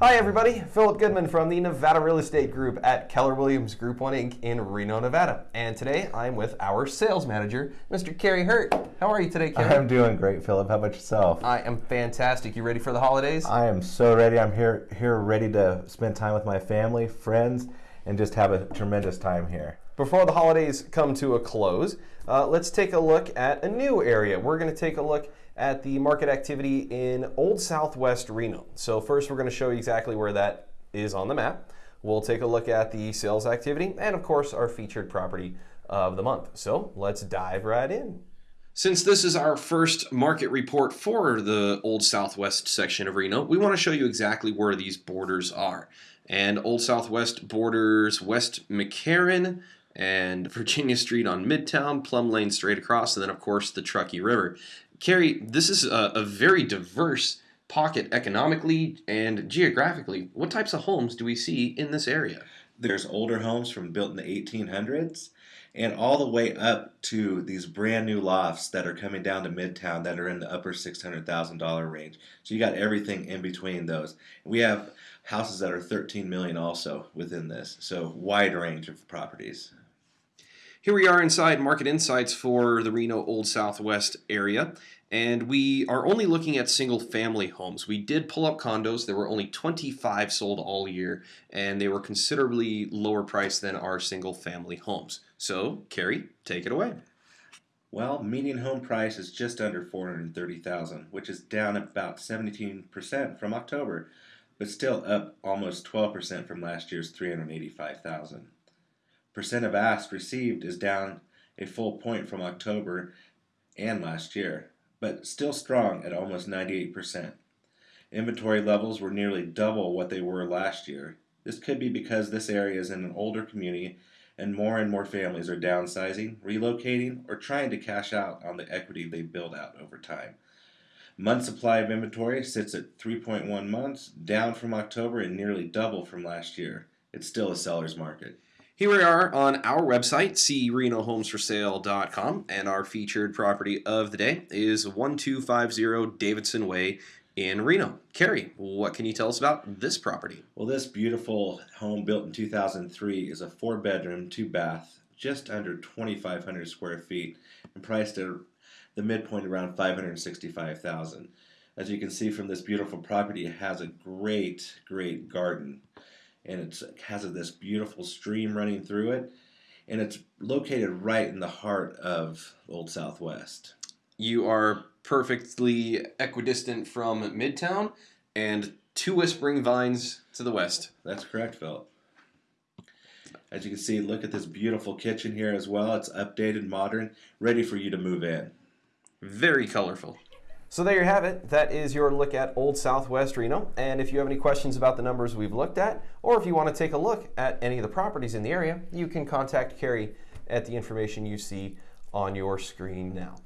Hi, everybody. Philip Goodman from the Nevada Real Estate Group at Keller Williams Group 1 Inc. in Reno, Nevada. And today I'm with our sales manager, Mr. Kerry Hurt. How are you today, Kerry? I'm doing great, Philip. How about yourself? I am fantastic. You ready for the holidays? I am so ready. I'm here here ready to spend time with my family, friends, and just have a tremendous time here. Before the holidays come to a close, uh, let's take a look at a new area. We're going to take a look at the market activity in Old Southwest Reno. So first we're going to show you exactly where that is on the map. We'll take a look at the sales activity and of course our featured property of the month. So let's dive right in. Since this is our first market report for the Old Southwest section of Reno, we want to show you exactly where these borders are. And Old Southwest borders West McCarran, and Virginia Street on Midtown, Plum Lane straight across, and then of course the Truckee River. Kerry, this is a, a very diverse pocket economically and geographically. What types of homes do we see in this area? There's older homes from built in the 1800s and all the way up to these brand new lofts that are coming down to Midtown that are in the upper $600,000 range. So you got everything in between those. We have houses that are 13 million also within this. So wide range of properties. Here we are inside Market Insights for the Reno Old Southwest area, and we are only looking at single family homes. We did pull up condos. There were only 25 sold all year, and they were considerably lower priced than our single family homes. So, Kerry, take it away. Well, median home price is just under 430,000, which is down about 17% from October, but still up almost 12% from last year's 385,000 percent of ask received is down a full point from October and last year, but still strong at almost 98%. Inventory levels were nearly double what they were last year. This could be because this area is in an older community and more and more families are downsizing, relocating, or trying to cash out on the equity they build out over time. Month supply of inventory sits at 3.1 months, down from October and nearly double from last year. It's still a seller's market. Here we are on our website, crenohomesforsale.com, and our featured property of the day is 1250 Davidson Way in Reno. Kerry, what can you tell us about this property? Well, this beautiful home built in 2003 is a four bedroom, two bath, just under 2,500 square feet, and priced at the midpoint around 565,000. As you can see from this beautiful property, it has a great, great garden and it has this beautiful stream running through it and it's located right in the heart of Old Southwest. You are perfectly equidistant from Midtown and two whispering vines to the west. That's correct, Phil. As you can see, look at this beautiful kitchen here as well. It's updated, modern, ready for you to move in. Very colorful. So there you have it. That is your look at Old Southwest Reno. And if you have any questions about the numbers we've looked at, or if you want to take a look at any of the properties in the area, you can contact Kerry at the information you see on your screen now.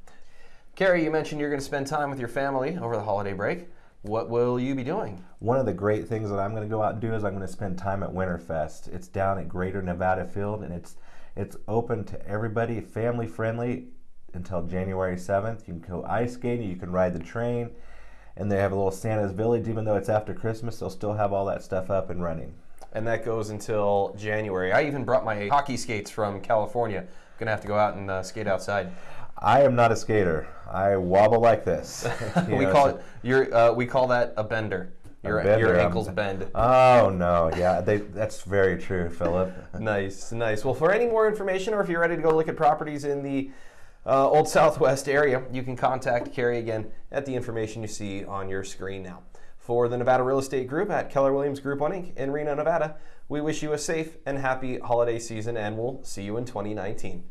Kerry, you mentioned you're going to spend time with your family over the holiday break. What will you be doing? One of the great things that I'm going to go out and do is I'm going to spend time at Winterfest. It's down at Greater Nevada Field and it's it's open to everybody, family friendly until January 7th. You can go ice skating, you can ride the train, and they have a little Santa's Village. Even though it's after Christmas, they'll still have all that stuff up and running. And that goes until January. I even brought my hockey skates from California. I'm Gonna have to go out and uh, skate outside. I am not a skater. I wobble like this. we know, call so it. Your, uh, we call that a bender. Your, bender, your ankles um, bend. Oh no, yeah, they, that's very true, Philip. nice, nice. Well, for any more information, or if you're ready to go look at properties in the uh, Old Southwest area, you can contact Kerry again at the information you see on your screen now. For the Nevada Real Estate Group at Keller Williams Group 1 Inc. in Reno, Nevada, we wish you a safe and happy holiday season and we'll see you in 2019.